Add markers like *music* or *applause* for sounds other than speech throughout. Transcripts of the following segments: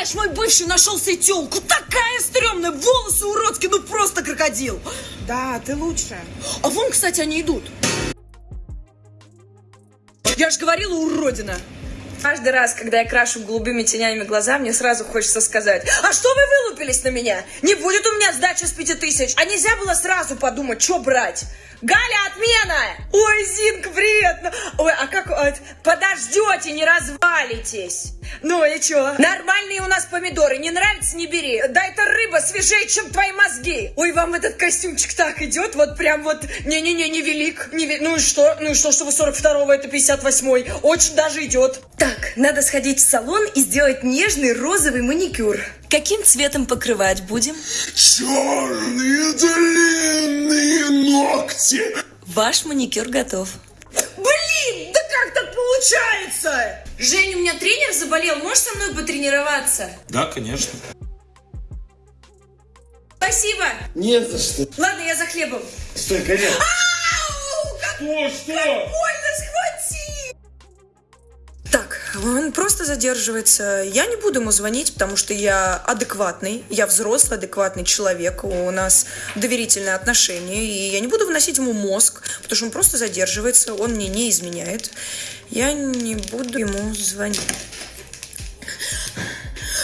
представляешь, мой бывший нашел себе тёлку. Такая стрёмная, волосы уродские, ну просто крокодил. Да, ты лучше. А вон, кстати, они идут. Я же говорила, уродина. Каждый раз, когда я крашу голубыми тенями глаза, мне сразу хочется сказать, а что вы вылупились на меня? Не будет у меня сдачи с пяти тысяч. А нельзя было сразу подумать, что брать? Галя, отмена! Ой, Зинка, привет! Ой, а как... вот, Подождете, не развалитесь. Ну и чё? Нормальные у нас помидоры, не нравится, не бери. Да это рыба свежее, чем твои мозги. Ой, вам этот костюмчик так идет, вот прям вот... Не-не-не, не велик. Не ве- Ну и что? Ну и что, что вы 42-го, это 58-й? Очень даже идет. Так, надо сходить в салон и сделать нежный розовый маникюр. Каким цветом покрывать будем? Черные длинные ногти. Ваш маникюр готов. Блин, да как так получается? Жень, у меня тренер заболел, можешь со мной потренироваться? Да, конечно. Спасибо. Не за что. Ладно, я за хлебом. Стой, Карин. Ау, как Что, что? больно он просто задерживается. Я не буду ему звонить, потому что я адекватный, я взрослый, адекватный человек, у нас доверительные отношения, и я не буду выносить ему мозг, потому что он просто задерживается, он мне не изменяет. Я не буду ему звонить.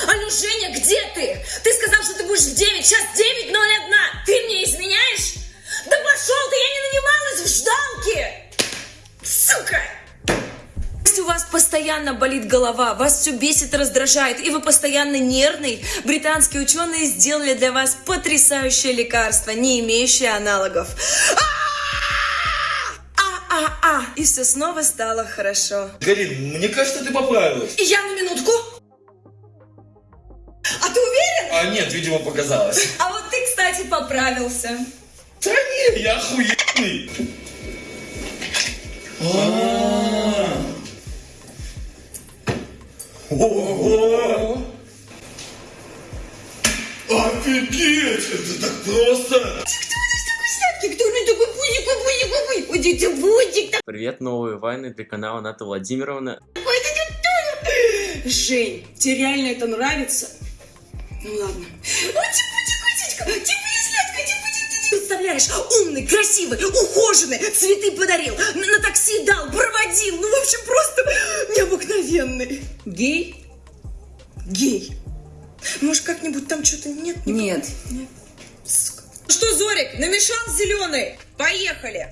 Алло, Женя, где ты? Ты сказал, что ты будешь в 9, сейчас 9.01. Ты мне изменяешь? Постоянно болит голова, вас все бесит раздражает, и вы постоянно нервный, британские ученые сделали для вас потрясающее лекарство, не имеющее аналогов. А-а-а! И все снова стало хорошо. Карин, мне кажется, ты поправилась. И я на минутку. А ты уверен? А нет, видимо, показалось. А вот ты, кстати, поправился. Да не, я охуенный. Ого! Офигеть! Это так просто! Привет, новые вайны для канала Ната Владимировна. Жень, тебе реально это нравится? Ну ладно. Ой, типа, типа, типа. Представляешь, умный, красивый, ухоженный, цветы подарил, на такси дал, проводил, ну, в общем, просто необыкновенный. Гей? Гей. Может, как-нибудь там что-то нет? Нет. Нет. Сука. Что, Зорик, намешал зеленый? Поехали.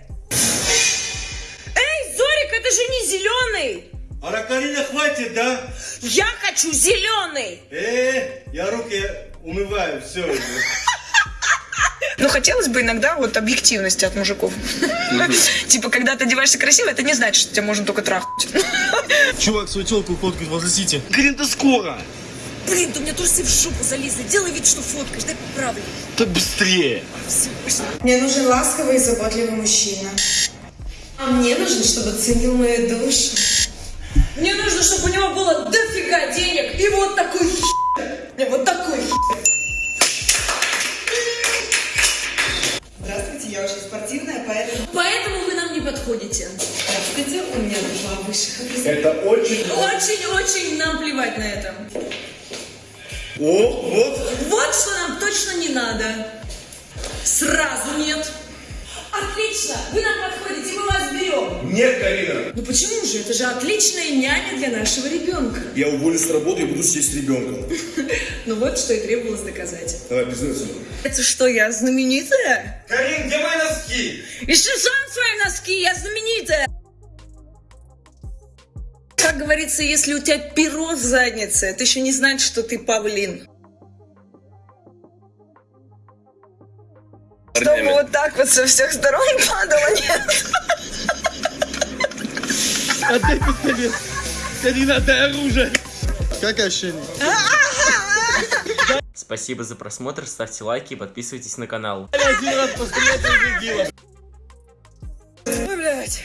Эй, Зорик, это же не зеленый. А Карина хватит, да? Я хочу зеленый. Э, я руки умываю, все. *laughs* Ну, хотелось бы иногда вот объективности от мужиков. *laughs* Типа, когда ты одеваешься красиво, это не значит, что тебя можно только трахнуть. *laughs* Чувак свою телку фоткает возле Сити. Карин, ты скоро. Блин, ты у меня трусы в жопу залезли. Делай вид, что фоткаешь, дай поправлю. Так быстрее. Все. Мне нужен ласковый и заботливый мужчина. А мне нужен, чтобы ценил мою душу. Мне нужно, чтобы у него было дофига денег и вот такой хер. Вот такой у меня два высших. Это очень... Очень-очень нам плевать на это. О, вот. Вот что нам точно не надо. Сразу нет. Отлично, вы нам подходите, мы вас берем. Нет, Карина. Ну почему же? Это же отличная няня для нашего ребенка. Я уволюсь с работы и буду сидеть с ребенком. *laughs* Ну вот что и требовалось доказать. Давай, признайся. Это что, я знаменитая? Карин, где мои носки? Ищи сам свои носки, я знаменитая. Как говорится, если у тебя перо в заднице, это еще не значит, что ты павлин. Чтобы вот так вот со всех сторон *laughs* падало, нет? Отдай пистолет. Карина, отдай оружие. Как ощущение? Спасибо за просмотр, ставьте лайки и подписывайтесь на канал. Один раз пострелять. Ой, блядь.